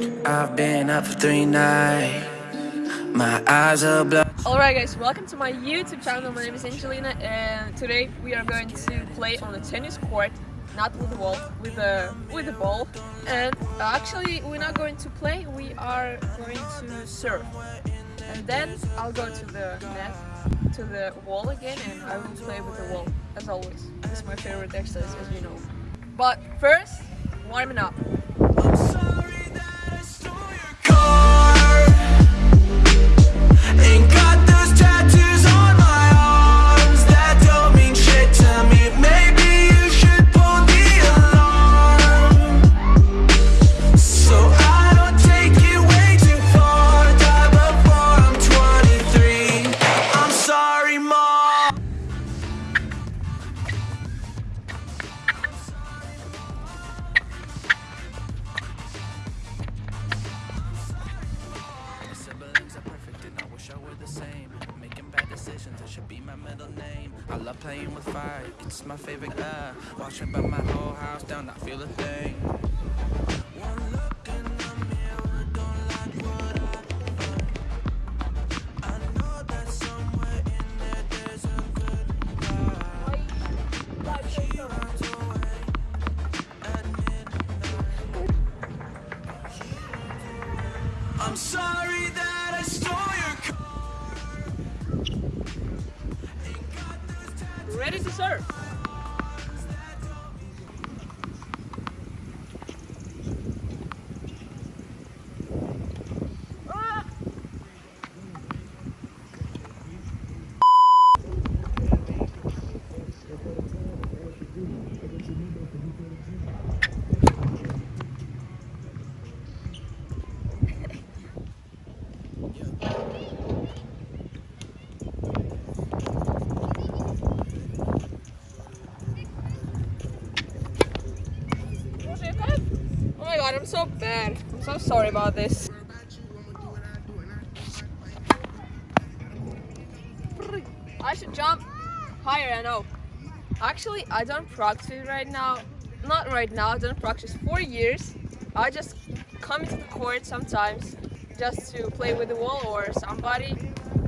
I've been up for three nights. My eyes are blood. Alright guys, welcome to my YouTube channel. My name is Angelina and today we are going to play on a tennis court, not with the wall, with a with a ball. And actually we're not going to play, we are going to serve. And then I'll go to the net, to the wall again and I will play with the wall, as always. It's my favorite exercise as you know. But first, warming up. I love playing with fire, it's my favorite. Uh, watching burn my whole house down, I feel a thing. One look in the mirror, Ready to serve. So bad. I'm so sorry about this. I should jump higher, I know. Actually, I don't practice right now. Not right now, I don't practice for years. I just come into the court sometimes just to play with the wall or somebody.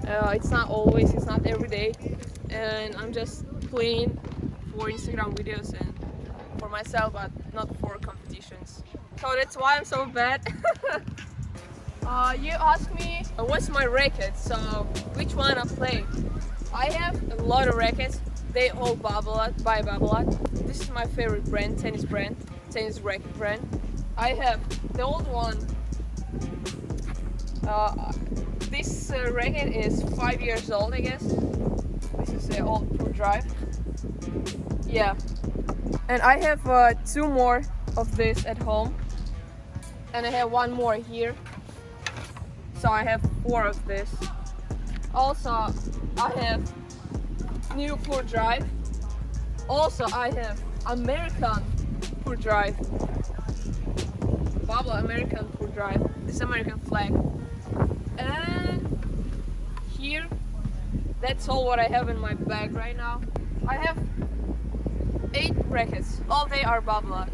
Uh, it's not always, it's not every day. And I'm just playing for Instagram videos and for myself, but not for competitions. So that's why I'm so bad. uh, you asked me uh, what's my racket, so which one I play. I have a lot of rackets. They all Babolat by Babolat. This is my favorite brand, tennis brand, tennis racket brand. I have the old one. Uh, this uh, racket is five years old, I guess. This is the old Pure Drive. Yeah, and I have uh, two more of this at home. And I have one more here. So I have four of this. Also, I have new Pure Drive. Also, I have American Pure Drive. Babolat American Pure Drive. This American flag. And here, that's all what I have in my bag right now. I have eight brackets All they are Babolat.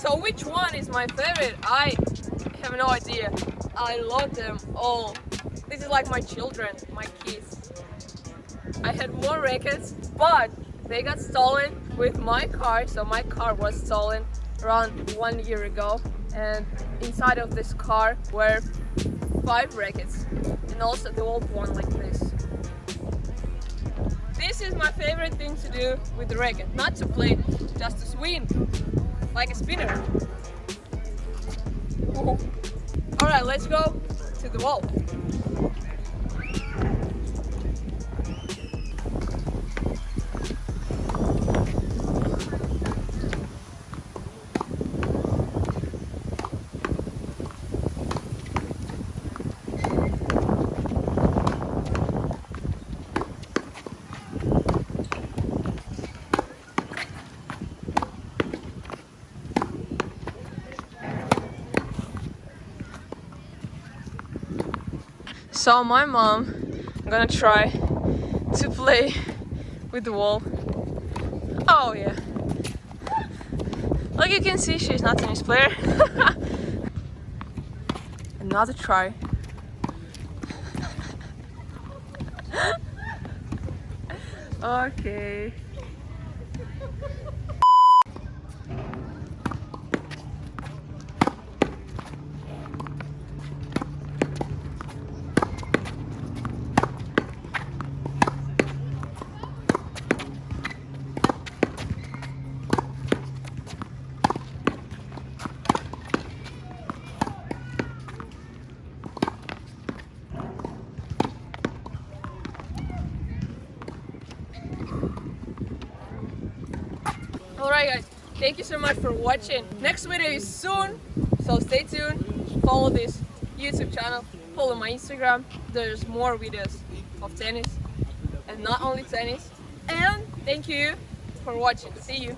So which one is my favorite? I have no idea. I love them all. This is like my children, my kids. I had more rackets, but they got stolen with my car. So my car was stolen around one year ago. And inside of this car were five rackets and also the old one like this. This is my favorite thing to do with the racket. Not to play, just to swing like a spinner. Alright, let's go to the wall. So my mom, I'm gonna try to play with the wall. Oh yeah. Like you can see, she's not a tennis player. Another try. okay. Alright guys, thank you so much for watching. Next video is soon, so stay tuned. Follow this YouTube channel, follow my Instagram. There's more videos of tennis and not only tennis. And thank you for watching. See you.